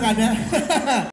干的，哈哈。